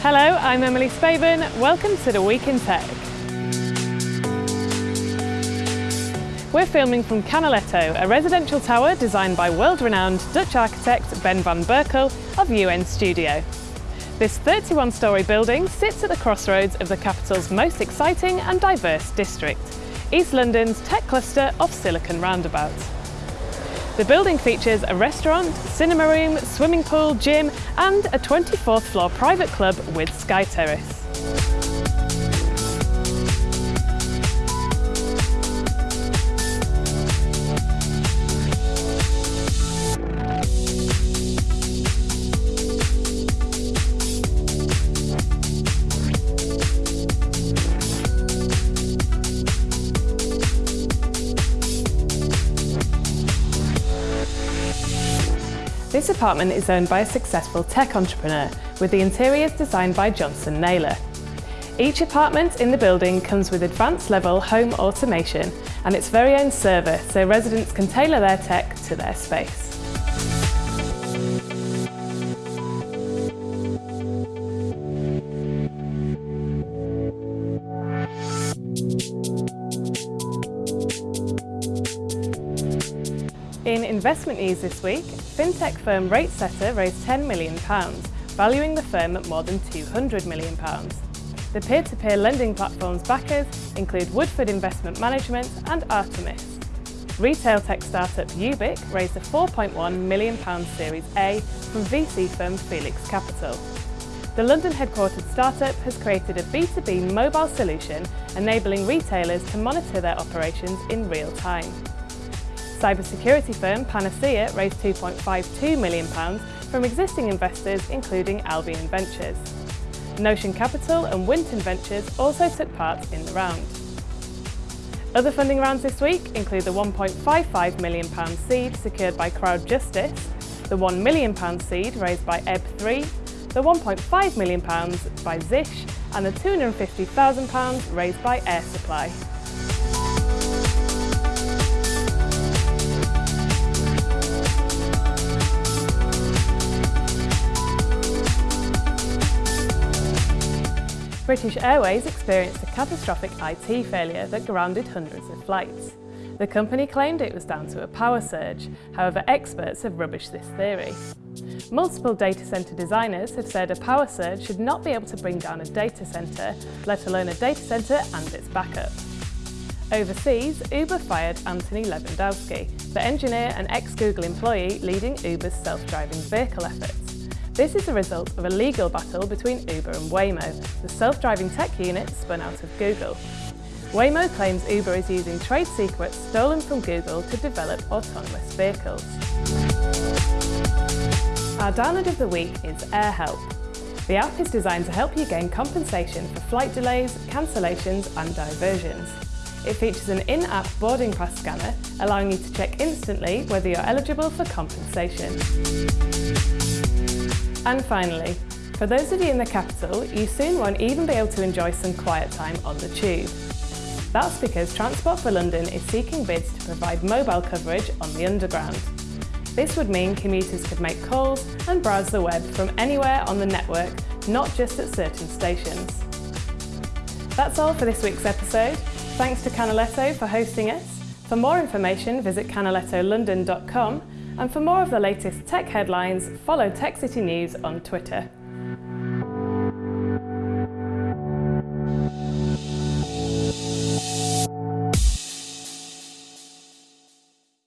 Hello, I'm Emily Spaven. Welcome to the Week in Tech. We're filming from Canaletto, a residential tower designed by world-renowned Dutch architect Ben van Berkel of UN Studio. This 31-storey building sits at the crossroads of the capital's most exciting and diverse district, East London's tech cluster of Silicon Roundabout. The building features a restaurant, cinema room, swimming pool, gym and a 24th floor private club with sky terrace. This apartment is owned by a successful tech entrepreneur, with the interiors designed by Johnson Naylor. Each apartment in the building comes with advanced level home automation and its very own server so residents can tailor their tech to their space. In investment news this week, fintech firm RateSetter raised £10 million, valuing the firm at more than £200 million. The peer-to-peer -peer lending platform's backers include Woodford Investment Management and Artemis. Retail tech startup Ubiq raised a £4.1 million Series A from VC firm Felix Capital. The London headquartered startup has created a B2B mobile solution enabling retailers to monitor their operations in real time. Cybersecurity firm Panaseer raised £2.52 million from existing investors including Albion Ventures. Notion Capital and Winton Ventures also took part in the round. Other funding rounds this week include the £1.55 million seed secured by Crowd Justice, the £1 million seed raised by Ebb3, the £1.5 million by Zish and the £250,000 raised by Air Supply. British Airways experienced a catastrophic IT failure that grounded hundreds of flights. The company claimed it was down to a power surge, however experts have rubbished this theory. Multiple data centre designers have said a power surge should not be able to bring down a data centre, let alone a data centre and its backup. Overseas, Uber fired Anthony Levandowski, the engineer and ex-Google employee leading Uber's self-driving vehicle efforts. This is the result of a legal battle between Uber and Waymo, the self-driving tech unit spun out of Google. Waymo claims Uber is using trade secrets stolen from Google to develop autonomous vehicles. Our download of the week is AirHelp. The app is designed to help you gain compensation for flight delays, cancellations and diversions. It features an in-app boarding pass scanner, allowing you to check instantly whether you're eligible for compensation. And finally, for those of you in the capital, you soon won't even be able to enjoy some quiet time on the tube. That's because Transport for London is seeking bids to provide mobile coverage on the Underground. This would mean commuters could make calls and browse the web from anywhere on the network, not just at certain stations. That's all for this week's episode. Thanks to Canaletto for hosting us. For more information, visit canalettolondon.com and for more of the latest tech headlines, follow Tech City News on Twitter.